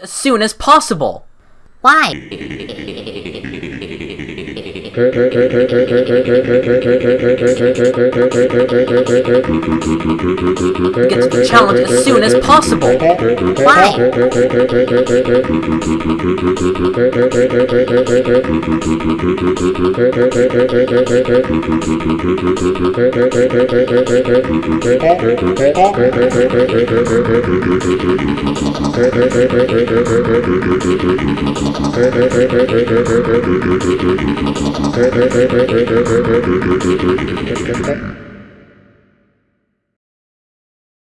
as soon as possible. Why? Get to the challenge as soon as possible. Why? Thank you.